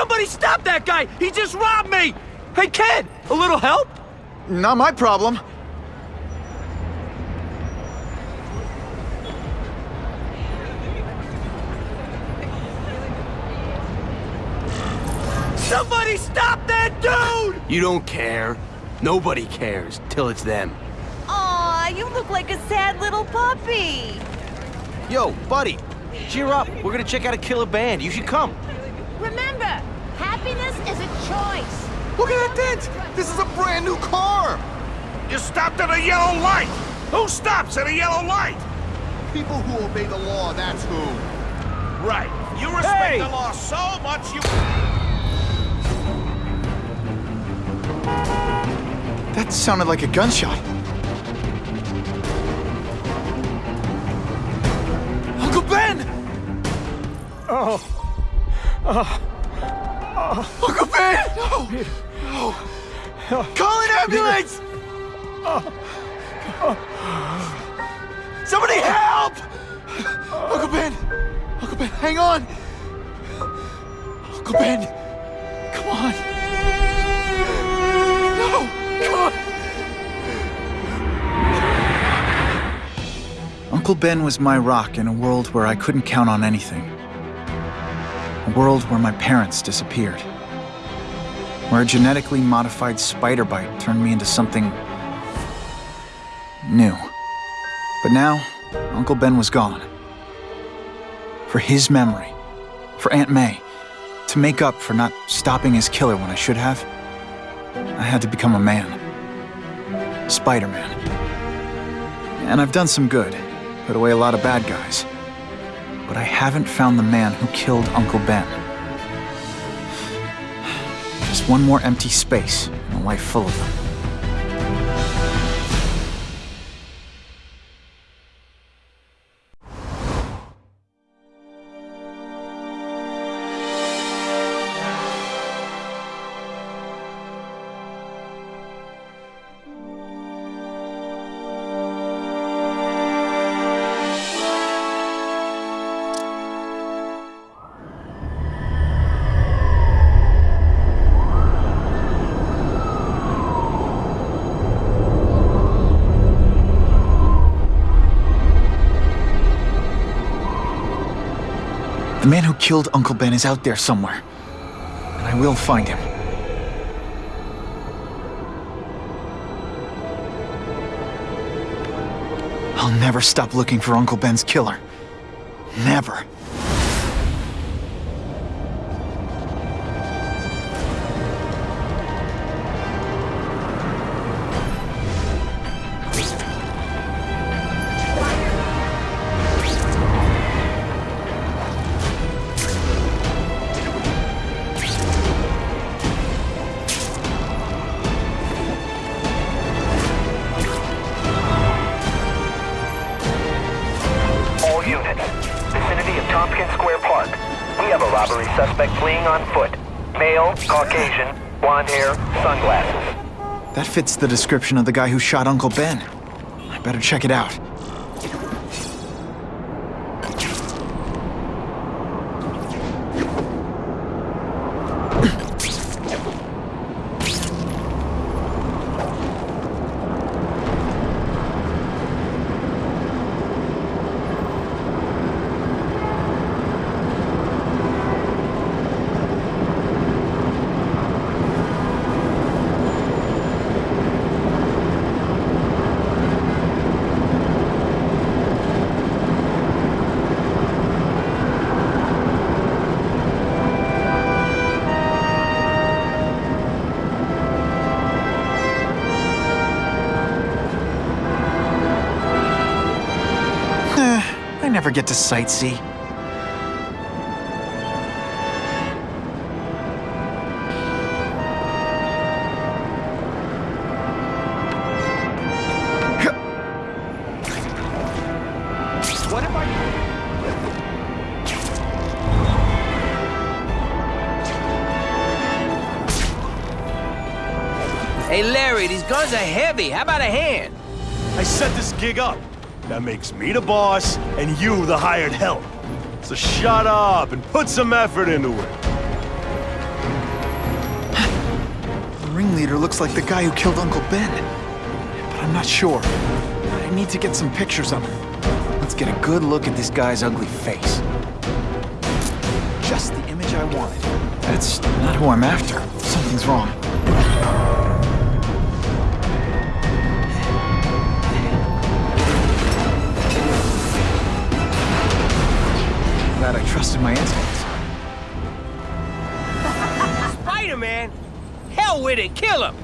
Hey, somebody stop that guy! He just robbed me! Hey, kid, a little help? Not my problem. Somebody stop that dude! You don't care. Nobody cares till it's them. Aw, you look like a sad little puppy. Yo, buddy, cheer up. We're gonna check out a killer band. You should come. Remember, happiness is a choice. Look at that dent! This is a brand new car! You stopped at a yellow light! Who stops at a yellow light? People who obey the law, that's who. Right. You respect Hey! the law so much you... That sounded like a gunshot. Uncle Ben! Oh. Oh. Uncle Ben! No! No! Call an ambulance! Oh! Somebody help! Uncle Ben! Uncle Ben, hang on! Uncle Ben! Come on! No! Come on! Uncle Ben was my rock in a world where I couldn't count on anything. A world where my parents disappeared. Where a genetically modified spider bite turned me into something new. But now, Uncle Ben was gone. For his memory, for Aunt May, to make up for not stopping his killer when I should have, I had to become a man. Spider-Man. And I've done some good, put away a lot of bad guys. But I haven't found the man who killed Uncle Ben. Just one more empty space in a life full of them. Man who killed Uncle Ben is out there somewhere. And I will find him. I'll never stop looking for Uncle Ben's killer. Never. Caucasian, blonde hair, sunglasses. That fits the description of the guy who shot Uncle Ben. I better check it out. Sightsee. What. Hey, Larry, these guns are heavy. How about a hand? I set this gig up. That makes me the boss, and you the hired help. So shut up and put some effort into it. the ringleader looks like the guy who killed Uncle Ben. But I'm not sure. I need to get some pictures of him. Let's get a good look at this guy's ugly face. Just the image I wanted. That's not who I'm after. Something's wrong. Trusted my instincts. Spider-Man? Hell with it, kill him!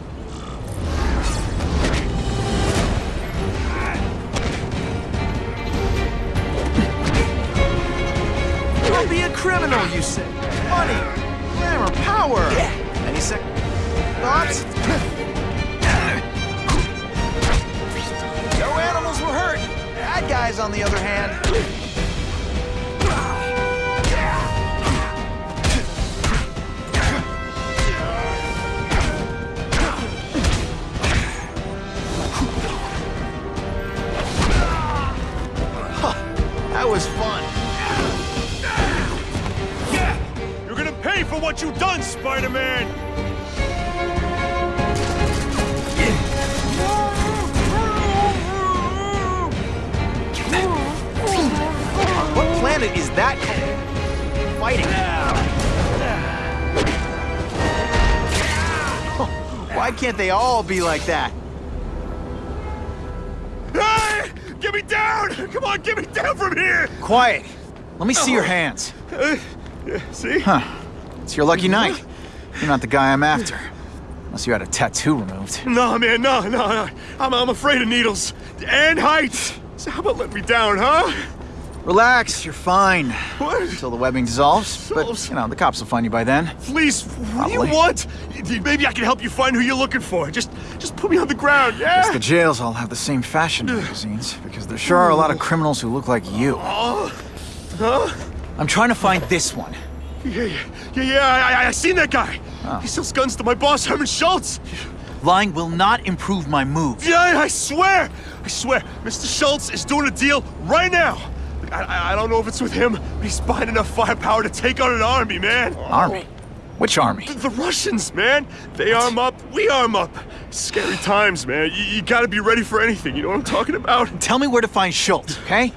Don't be a criminal, you say. Money, glamour, power. Any sec... thoughts? no animals were hurt. Bad guys, on the other hand. For what you've done, Spider-Man! What planet is that fighting? Why can't they all be like that? Hey! Get me down! Come on, get me down from here! Quiet. Let me see your hands. Uh, yeah, see? Huh. It's your lucky night. You're not the guy I'm after. Unless you had a tattoo removed. No, man, no, no, no. I'm, I'm afraid of needles. And heights. So how about let me down, huh? Relax, you're fine. What? Until the webbing dissolves. But, you know, the cops will find you by then. Please, what do you want? Maybe I can help you find who you're looking for. Just, just put me on the ground, yeah? Guess the jails all have the same fashion magazines, because there sure are a lot of criminals who look like you. Oh, huh? I'm trying to find this one. Yeah, yeah, yeah, yeah. I, I, I seen that guy. Ah. He sells guns to my boss, Herman Schultz. Lying will not improve my moves. Yeah, I swear, I swear, Mr. Schultz is doing a deal right now. I, I, I don't know if it's with him, but he's buying enough firepower to take on an army, man. Army? Which army? The Russians, man. They arm up, we arm up. Scary times, man. You, you gotta be ready for anything. You know what I'm talking about? Tell me where to find Schultz, okay?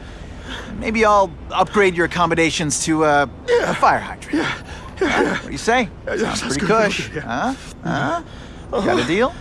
Maybe I'll upgrade your accommodations to uh, a fire hydrant. Yeah. Huh? What do you say? yeah, Sounds pretty good. cush. Yeah. Huh? Huh? Got a deal?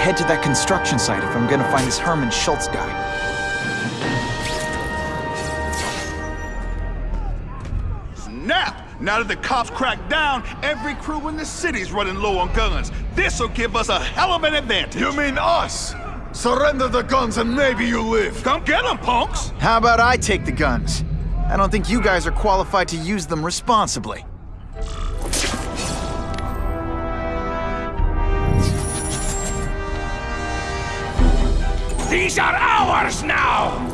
Head to that construction site if I'm gonna find this Herman Schultz guy. Snap! Now that the cops cracked down, every crew in the city's running low on guns. This'll give us a hell of an advantage. You mean us? Surrender the guns and maybe you live. Come get them, punks! How about I take the guns? I don't think you guys are qualified to use them responsibly. These are ours now!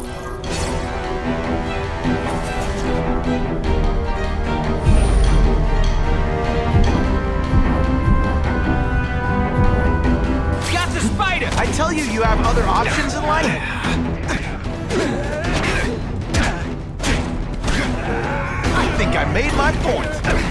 Got the spider! I tell you, you have other options in life. I think I made my point.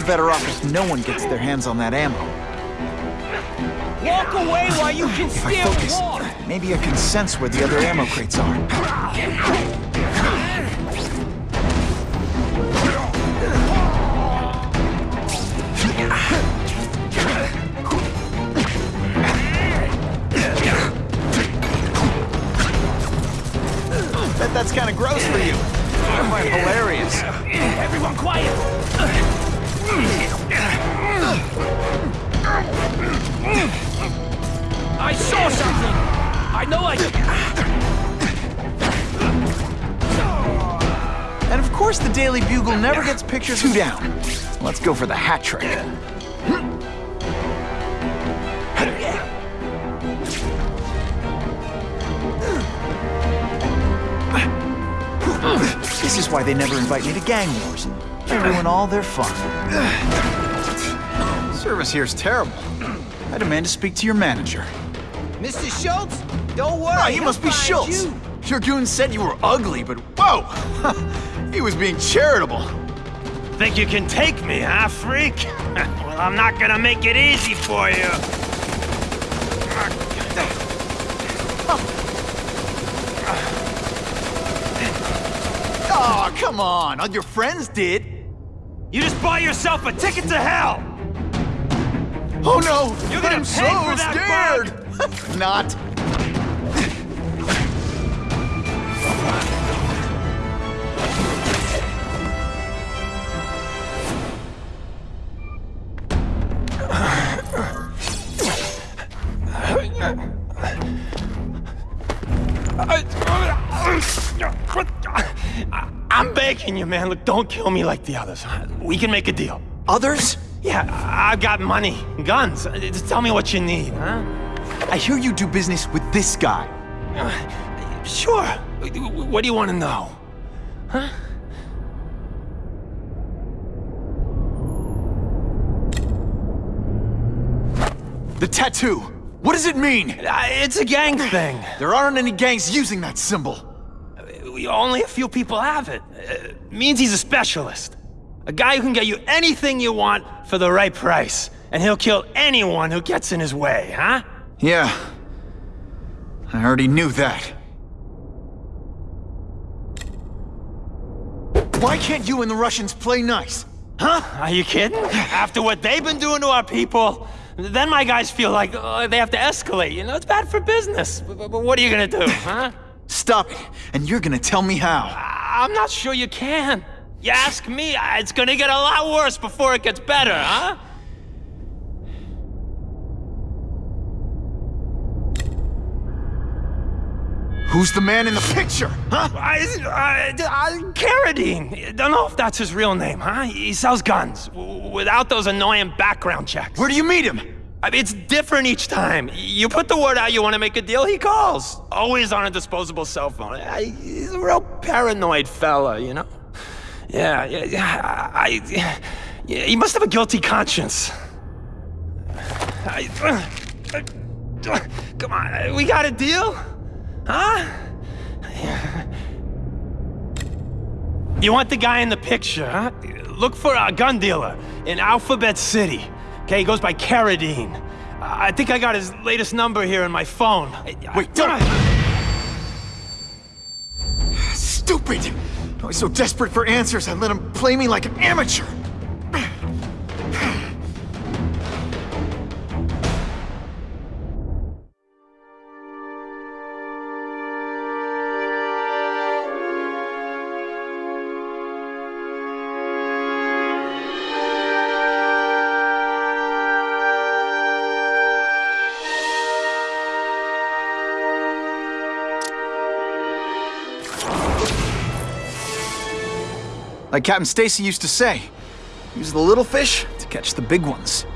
All all better off if no one gets their hands on that ammo. Walk away while you can If I still focus, walk. maybe I can sense where the other ammo crates are. Bet that's kind of gross for you. I find it hilarious. Everyone quiet! I saw something! I know I... And of course, the Daily Bugle never gets pictures. Two down. Let's go for the hat trick. This is why they never invite me to gang wars. They ruin all their fun. Service here's terrible. I demand to speak to your manager. Mr. Schultz, don't worry. Ah, you must be Schultz. you. Your goon said you were ugly, but whoa! he was being charitable. Think you can take me, huh, freak? well, I'm not gonna make it easy for you. Oh, come on. All your friends did. You just bought yourself a ticket to hell! Oh no! You're gonna I'm pay so for that scared! Not. I'm begging you, man. Look, don't kill me like the others. We can make a deal. Others? Yeah, I- I've got money, guns. Just tell me what you need, huh? I hear you do business with this guy. Sure. What do you want to know? Huh? The tattoo. What does it mean? Uh, It's a gang thing. There aren't any gangs using that symbol. Only a few people have it. Uh, means he's a specialist. A guy who can get you anything you want for the right price. And he'll kill anyone who gets in his way, huh? Yeah. I already knew that. Why can't you and the Russians play nice? Huh? Are you kidding? After what they've been doing to our people, then my guys feel like uh, they have to escalate. You know, it's bad for business. But, what are you gonna do, huh? Stop it, and you're gonna tell me how. I'm not sure you can. You ask me, it's gonna get a lot worse before it gets better, huh? Who's the man in the picture, huh? I, uh, uh, I, I, Carradine. Don't know if that's his real name, huh? He sells guns without those annoying background checks. Where do you meet him? I mean, it's different each time. You put the word out you want to make a deal, he calls. Always on a disposable cell phone. I, he's a real paranoid fella, you know? Yeah, yeah, yeah. I, yeah, he must have a guilty conscience. I, uh, come on, we got a deal? Huh? You want the guy in the picture, huh? Look for a gun dealer in Alphabet City. Okay, he goes by Carradine. I think I got his latest number here in my phone. Wait, don't- ah! Stupid! I was so desperate for answers, I let him play me like an amateur. Like Captain Stacy used to say, use the little fish to catch the big ones.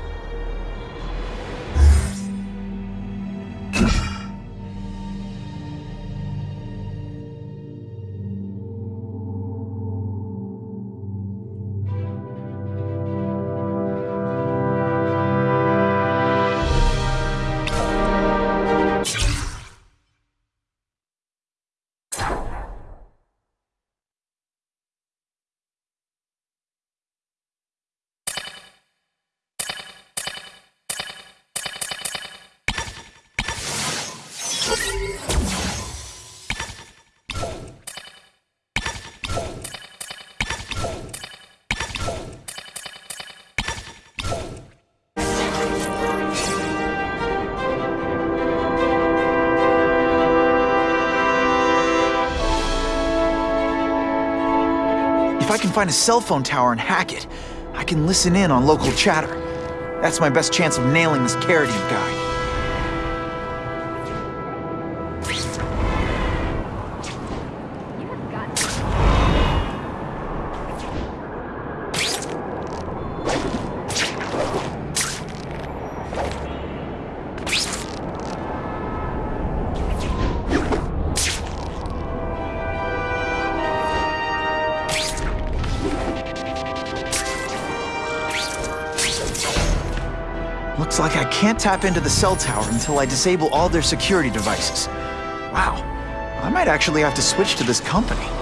Find a cell phone tower and hack it, I can listen in on local chatter. That's my best chance of nailing this Carradine guy. Looks like I can't tap into the cell tower until I disable all their security devices. Wow, I might actually have to switch to this company.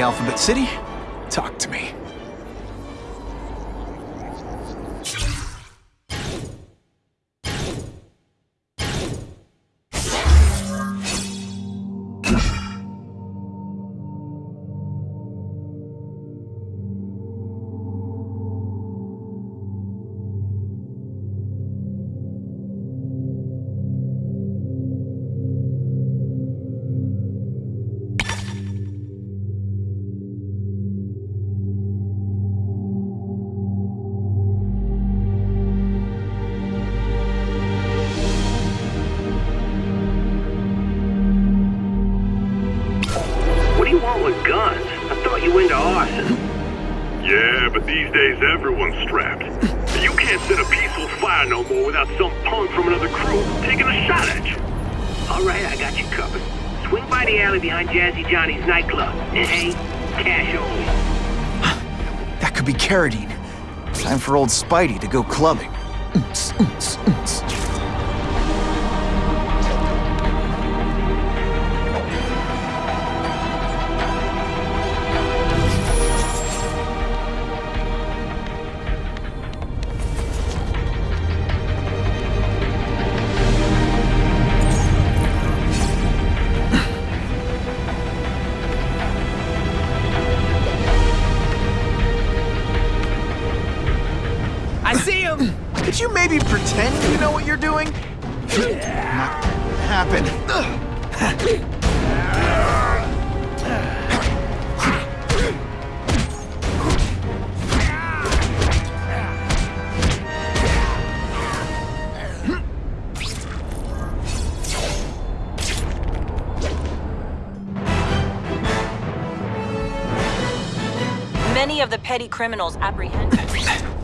Alphabet City, Spidey to go clubbing. Maybe pretend you know what you're doing? Not happen. Many of the petty criminals apprehended.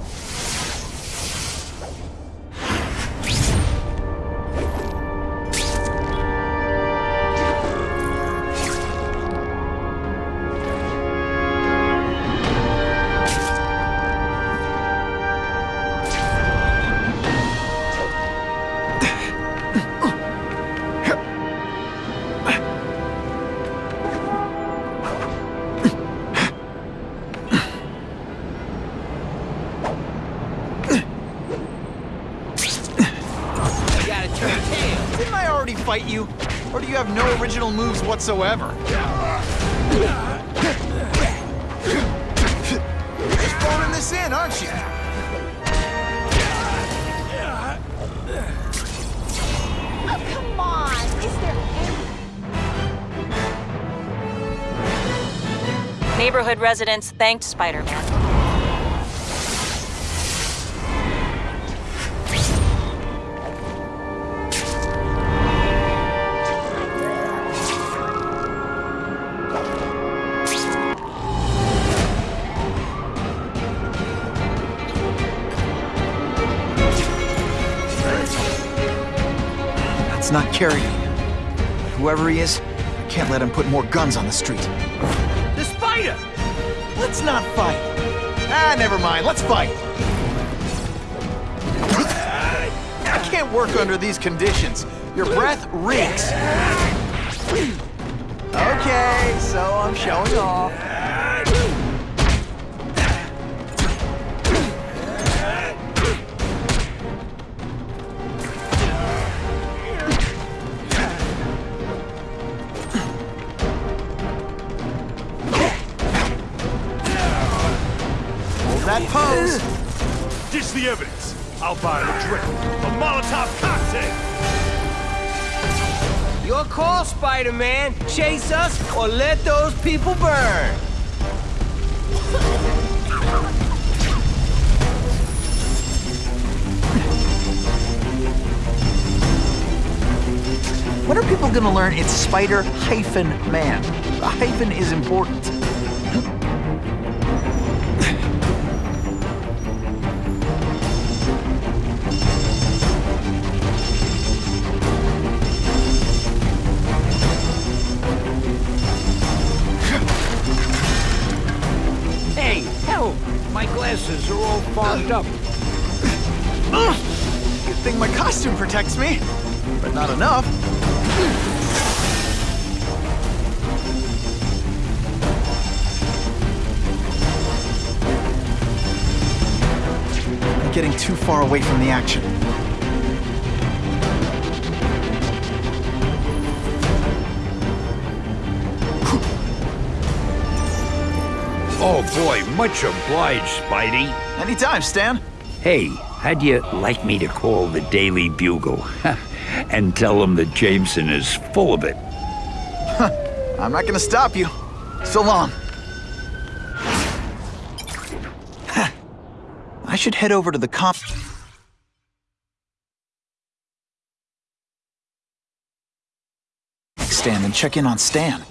Original moves whatsoever? Just phoning this in, aren't you? Oh, come on. Is there any... Neighborhood residents thanked Spider-Man. That's not carry me. Whoever he is, I can't let him put more guns on the street. The spider! Let's not fight. Ah, never mind. Let's fight. I can't work under these conditions. Your breath reeks. Okay, so I'm showing off. The evidence. I'll buy him a drink. A Molotov cocktail. Your call, Spider-Man. Chase us or let those people burn. When are people gonna learn it's Spider hyphen man? The hyphen is important. Fogged up. Good thing my costume protects me, but not enough. I'm getting too far away from the action. Oh boy, much obliged, Spidey. Anytime, Stan. Hey, how'd you like me to call the Daily Bugle? and tell them that Jameson is full of it. I'm not gonna stop you. So long. I should head over to the comp. stand and check in on Stan.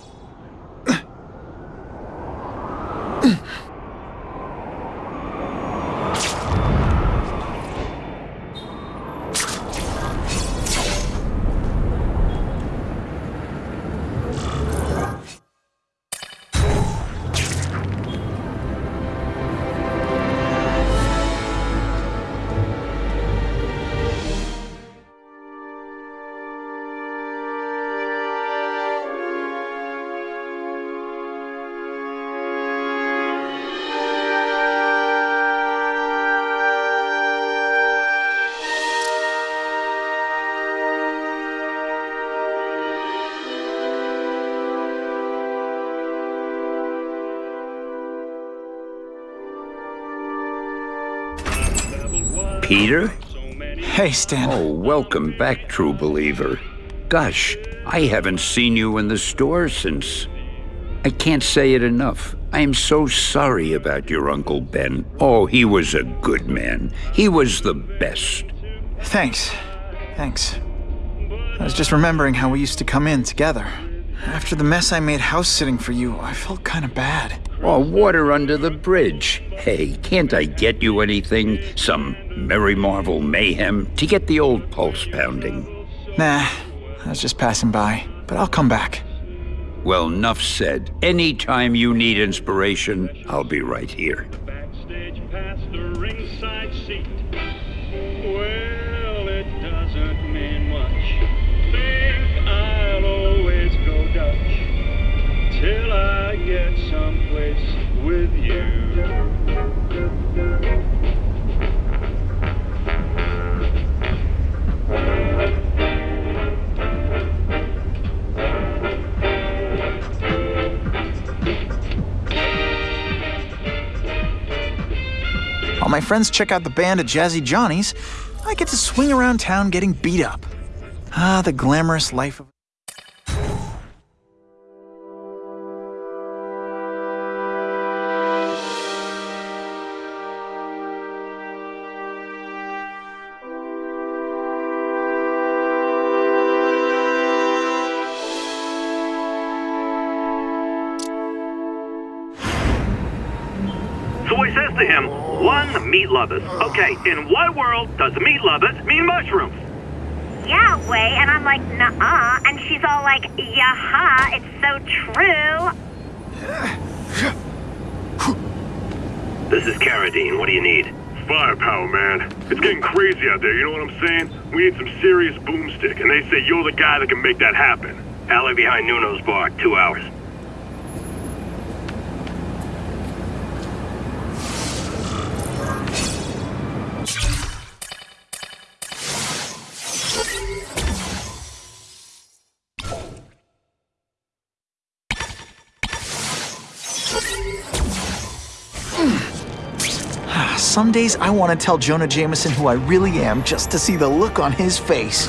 Peter? Hey, Stan. Oh, welcome back, true believer. Gosh, I haven't seen you in the store since. I can't say it enough. I am so sorry about your Uncle Ben. Oh, he was a good man. He was the best. Thanks. Thanks. I was just remembering how we used to come in together. After the mess I made house sitting for you, I felt kind of bad. Oh, water under the bridge. Hey, can't I get you anything? Some Merry Marvel mayhem to get the old pulse pounding? Nah, I was just passing by, but I'll come back. Well, enough said. Anytime you need inspiration, I'll be right here. Backstage past the ringside seat. Well, it doesn't mean much. Think I'll always go Dutch till I get someplace with you. My friends check out the band at Jazzy Johnny's, I get to swing around town getting beat up. Ah, the glamorous life of. Lovers. Okay, in what world does meat lovers mean mushrooms? Yeah, way, and I'm like, nah, -uh, and she's all like, yaha, it's so true. This is Carradine. What do you need? Firepower, man. It's getting crazy out there, you know what I'm saying? We need some serious boomstick, and they say you're the guy that can make that happen. Alley behind Nuno's bar, two hours. Some days I want to tell Jonah Jameson who I really am just to see the look on his face.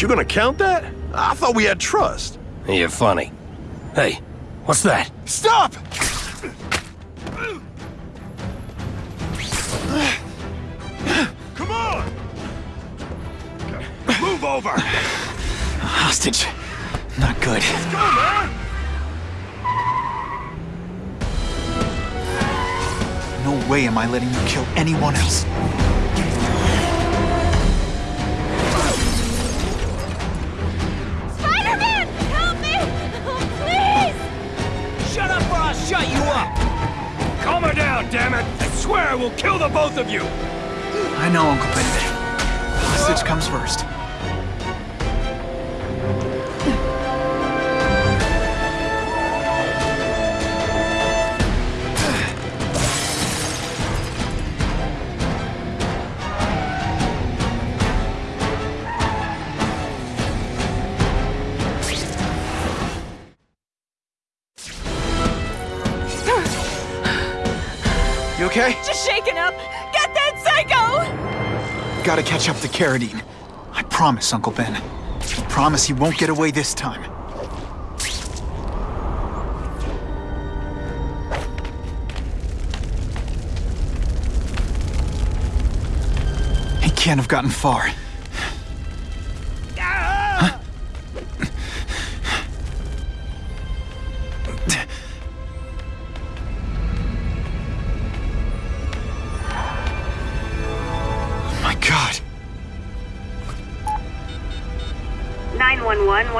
Wait, you gonna count that? I thought we had trust. You're funny. Hey, what's that? Stop! Come on! Move over! Hostage. Not good. Let's go, man! No way am I letting you kill anyone else. Both of you! I know, Uncle Ben. Hostage comes first. Catch up to Carradine. I promise, Uncle Ben. I promise he won't get away this time. He can't have gotten far.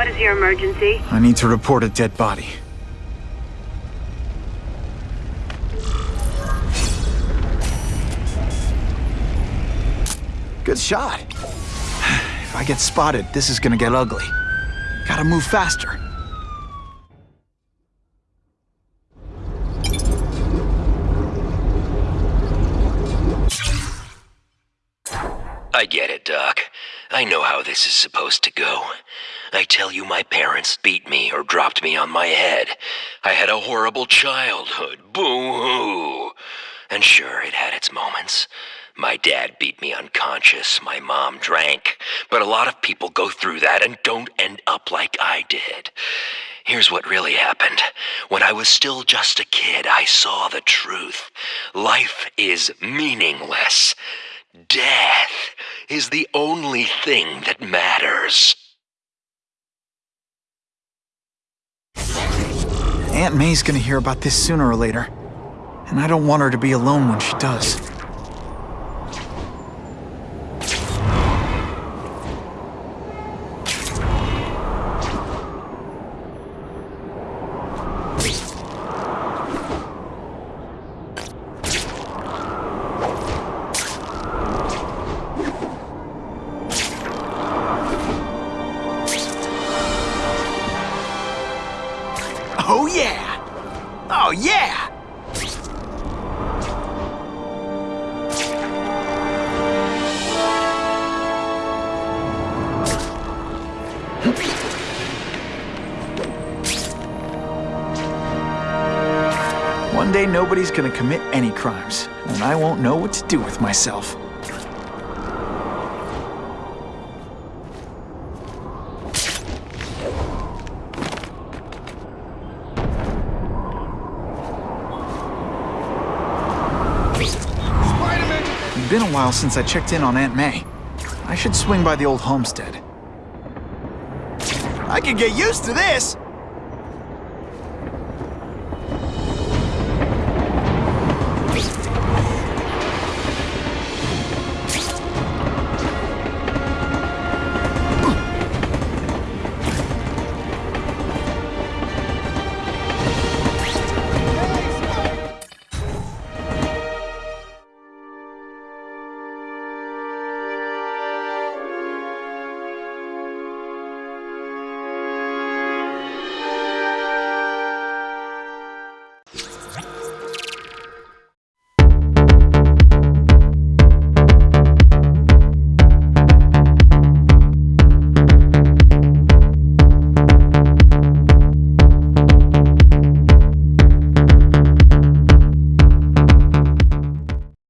What is your emergency? I need to report a dead body. Good shot. If I get spotted, this is gonna get ugly. Gotta move faster. I get it, Doc. I know how this is supposed to go. I tell you, my parents beat me or dropped me on my head. I had a horrible childhood. Boo hoo. And sure, it had its moments. My dad beat me unconscious. My mom drank. But a lot of people go through that and don't end up like I did. Here's what really happened. When I was still just a kid, I saw the truth. Life is meaningless. Death is the only thing that matters. Aunt May's gonna hear about this sooner or later. And I don't want her to be alone when she does. Gonna commit any crimes, and I won't know what to do with myself. It's been a while since I checked in on Aunt May. I should swing by the old homestead. I could get used to this.